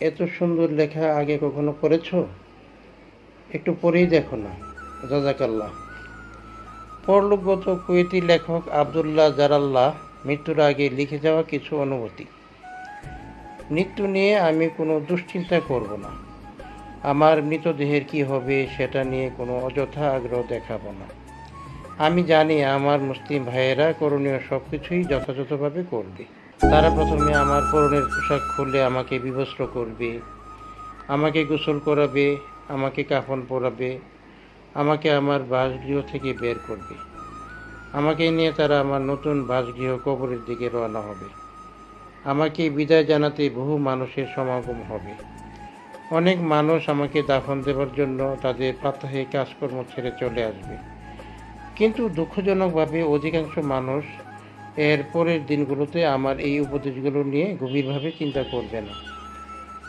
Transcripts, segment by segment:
এত সুন্দর লেখা আগে কখনো পড়েছো? একটু পড়েই দেখো না। জাজাকাল্লাহ পরলোকগত কুয়েতি লেখক আবদুল্লাহ জারাল্লাহ মৃত্যুর আগে লিখে যাওয়া কিছু অনুভূতি। মৃত্যু নিয়ে আমি কোনো দুশ্চিন্তা করব না। আমার মৃতদেহের কি হবে সেটা নিয়ে কোনো অযথা আগ্রহ দেখাবো না। আমি জানি আমার মুসলিম ভাইয়েরা করণীয় সব কিছুই যথাযথভাবে করবে। তারা প্রথমে আমার পরনের পোশাক খুলে আমাকে বিবস্ত্র করবে, আমাকে গোসল করাবে, আমাকে কাফন পরাবে, আমাকে আমার বাসগৃহ থেকে বের করবে। আমাকে নিয়ে তারা আমার নতুন বাসগৃহ কবরের দিকে রওনা হবে। আমাকে বিদায় জানাতে বহু মানুষের সমাগম হবে। অনেক মানুষ আমাকে দাফন দেওয়ার জন্য তাদের প্রাত্যহিক কাজকর্ম ছেড়ে চলে আসবে। কিন্তু দুঃখজনকভাবে অধিকাংশ মানুষ এর পরের দিনগুলোতে আমার এই উপদেশগুলো নিয়ে গভীরভাবে চিন্তা করবে না।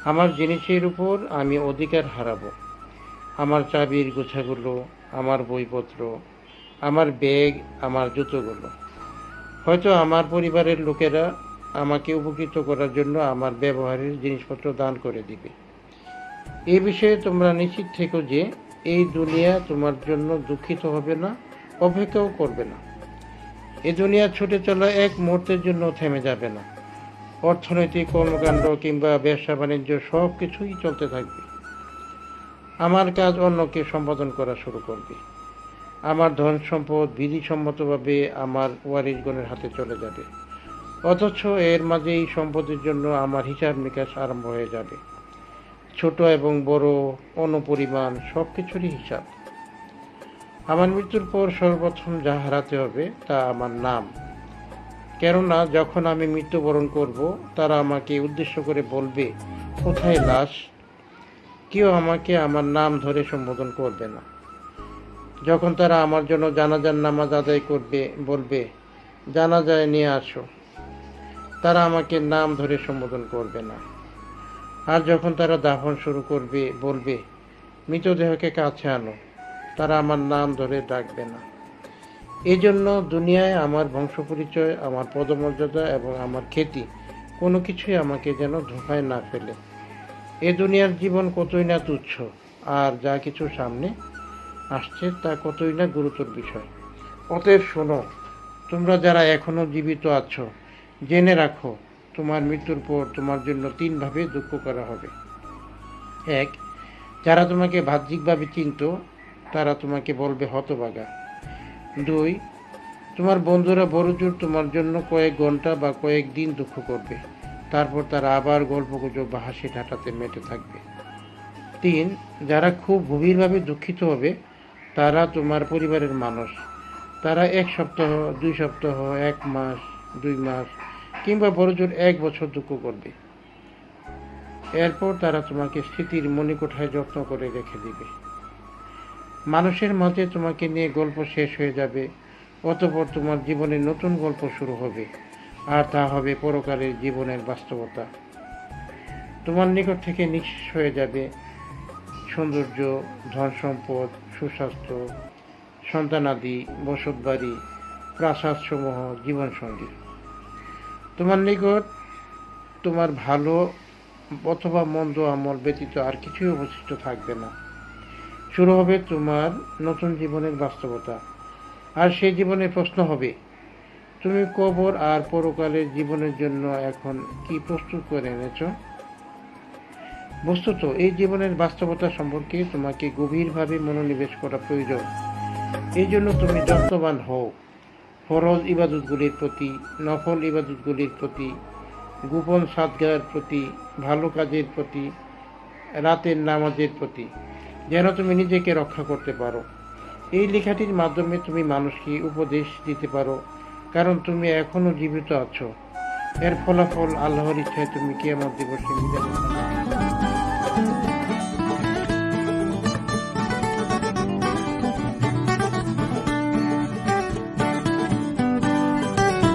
আমার জিনিসের উপর আমি অধিকার হারাবো। আমার চাবির গোছাগুলো, আমার বইপত্র, আমার ব্যাগ, আমার জুতোগুলো। হয়তো আমার পরিবারের লোকেরা আমাকে উপকৃত করার জন্য আমার ব্যবহারের জিনিসপত্র দান করে দিবে। এ বিষয়ে তোমরা নিশ্চিত থেকো যে এই দুনিয়া তোমার জন্য দুঃখিত হবে না, অপেক্ষাও করবে না। এ দুনিয়া ছুটে চলা এক মুহূর্তের জন্য থেমে যাবে না। অর্থনৈতিক কর্মকাণ্ড কিংবা ব্যবসা বাণিজ্য সব কিছুই চলতে থাকবে। আমার কাজ অন্যকে সম্পাদন করা শুরু করবে। আমার ধন সম্পদ বিধিসম্মতভাবে আমার ওয়ারিশগণের হাতে চলে যাবে। অথচ এর মাঝে এই সম্পদের জন্য আমার হিসাব নিকাশ আরম্ভ হয়ে যাবে। ছোট এবং বড়, অনুপরিমাণ সব কিছুরই হিসাব। আমার মৃত্যুর পর সর্বপ্রথম যা হারাতে হবে, তা আমার নাম। কেননা, যখন আমি মৃত্যুবরণ করব, তারা আমাকে উদ্দেশ্য করে বলবে, কোথায় লাশ? কেউ আমাকে আমার নাম ধরে সম্বোধন করবে না। যখন তারা আমার জন্য জানাজার নামাজ আদায় করবে, বলবে, জানাজায় নিয়ে আসো। তারা আমাকে নাম ধরে সম্বোধন করবে না। আর যখন তারা দাফন শুরু করবে, বলবে, মৃতদেহকে কাছে আনো। তারা আমার নাম ধরে ডাকবে না। এই জন্য দুনিয়ায় আমার বংশ পরিচয় আমার পদমর্যাদা এবং আমার খ্যাতি কোনো কিছুই আমাকে যেন ধোকায় না ফেলে। এ দুনিয়ার জীবন কতই না তুচ্ছ, আর যা কিছু সামনে আসছে তা কতই না গুরুতর বিষয়। অতএব শোনো, তোমরা যারা এখনও জীবিত আছো, জেনে রাখো, তোমার মৃত্যুর পর তোমার জন্য তিনভাবে দুঃখ করা হবে। এক, যারা তোমাকে বাহ্যিকভাবে চিনত তারা তোমাকে বলবে হতবাগা দুই, তোমার বন্ধুরা বড়জোর তোমার জন্য কয়েক ঘণ্টা বা কয়েক দিন দুঃখ করবে। তারপর তারা আবার গল্পগুজব বা হাসি ঠাটাতে মেতে থাকবে। তিন, যারা খুব গভীরভাবে দুঃখিত হবে, তারা তোমার পরিবারের মানুষ। তারা এক সপ্তাহ, দুই সপ্তাহ, এক মাস, দুই মাস কিংবা বড়জোর এক বছর দুঃখ করবে। এরপর তারা তোমাকে স্মৃতির মণিকোঠায় যত্ন করে রেখে দিবে। মানুষের মাঝে তোমাকে নিয়ে গল্প শেষ হয়ে যাবে, অতপর তোমার জীবনে নতুন গল্প শুরু হবে, আর তা হবে পরকালের জীবনের বাস্তবতা। তোমার নিকট থেকে নিঃশেষ হয়ে যাবে সৌন্দর্য, ধন সম্পদ, সুস্বাস্থ্য সন্তানাদি বসতবাড়ি প্রাসাদসমূহ, জীবনসঙ্গী। তোমার নিকট তোমার ভালো অথবা মন্দ আমল ব্যতীত আর কিছুই অবশিষ্ট থাকবে না। শুরু হবে তোমার নতুন জীবনের বাস্তবতা। আর সেই জীবনের প্রশ্ন হবে, তুমি কবর আর পরকালের জীবনের জন্য এখন কি প্রস্তুত করে এনেছ? বস্তুত, এই জীবনের বাস্তবতা সম্পর্কে তোমাকে গভীরভাবে মনোনিবেশ করা প্রয়োজন। এই জন্য তুমি যত্নবান হও। ফরজ ইবাদতগুলির প্রতি, নফল ইবাদতগুলির প্রতি, গোপন সাদগার প্রতি, ভালো কাজের প্রতি, রাতের নামাজের প্রতি। যেন তুমি নিজেকে রক্ষা করতে পারো। এই লেখাটির মাধ্যমে তুমি মানুষকে উপদেশ দিতে পারো, কারণ তুমি এখনও জীবিত আছো। এর ফলাফল আল্লাহর ইচ্ছায় তুমি কেমন দিবসে নিজের